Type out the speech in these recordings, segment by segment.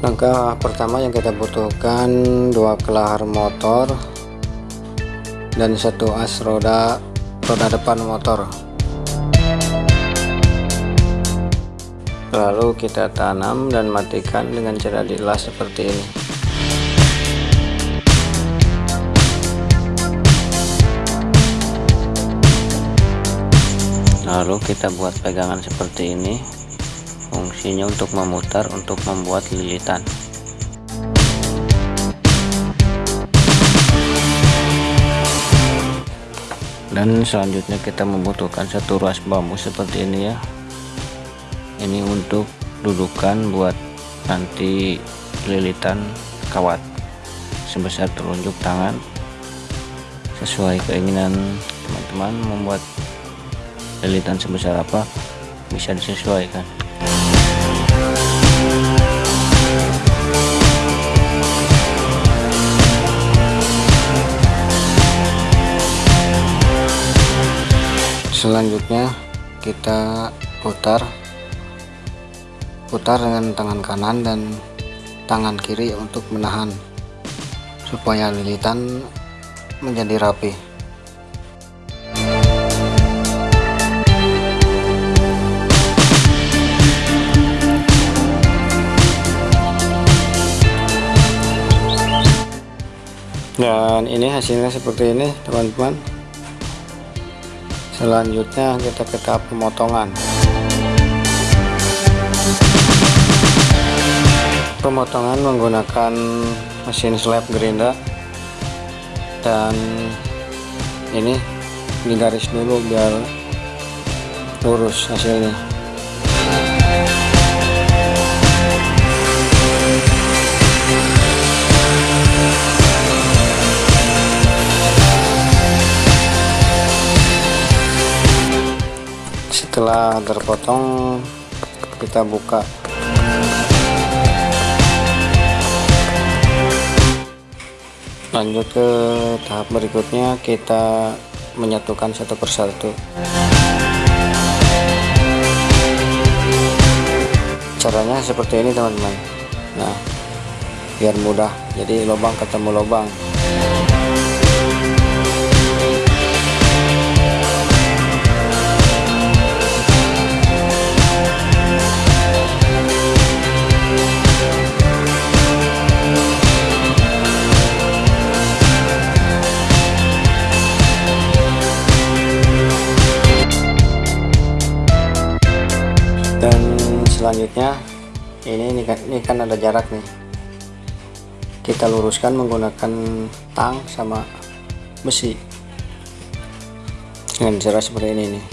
langkah pertama yang kita butuhkan dua kelahar motor dan satu as roda roda depan motor. Lalu kita tanam dan matikan dengan cara dilas seperti ini. Lalu kita buat pegangan seperti ini fungsinya untuk memutar untuk membuat lilitan. Dan selanjutnya kita membutuhkan satu ruas bambu seperti ini ya. Ini untuk dudukan buat nanti lilitan kawat sebesar telunjuk tangan. Sesuai keinginan teman-teman membuat lilitan sebesar apa? Bisa disesuaikan selanjutnya kita putar. Putar dengan tangan kanan dan tangan kiri untuk menahan supaya lilitan menjadi rapi dan ini hasilnya seperti ini teman-teman. Selanjutnya kita ke tahap pemotongan. Pemotongan menggunakan mesin slab gerinda. Dan ini digaris dulu biar lurus hasilnya setelah terpotong kita buka. Lanjut ke tahap berikutnya kita menyatukan satu persatu. Caranya seperti ini teman-teman. Nah biar mudah. Jadi lubang ketemu lubang selanjutnya ini ini kan, ini kan ada jarak nih. Kita luruskan menggunakan tang sama besi. Dengan cara seperti ini nih.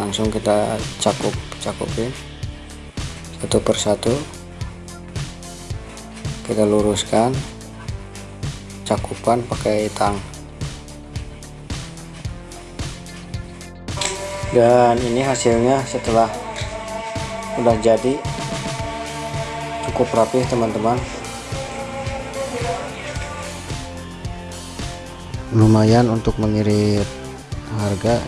Langsung kita cakup cakupin. Satu persatu kita luruskan. Cakupan pakai tang. Dan ini hasilnya setelah udah jadi. Cukup rapi teman-teman. Lumayan untuk mengirit harga.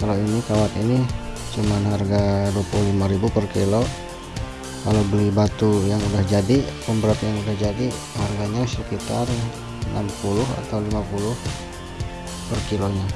Kalau ini kawat ini cuman harga 25.000 per kilo. Kalau beli batu yang udah jadi pemberat yang udah jadi harganya sekitar 60 atau 50 per kilonya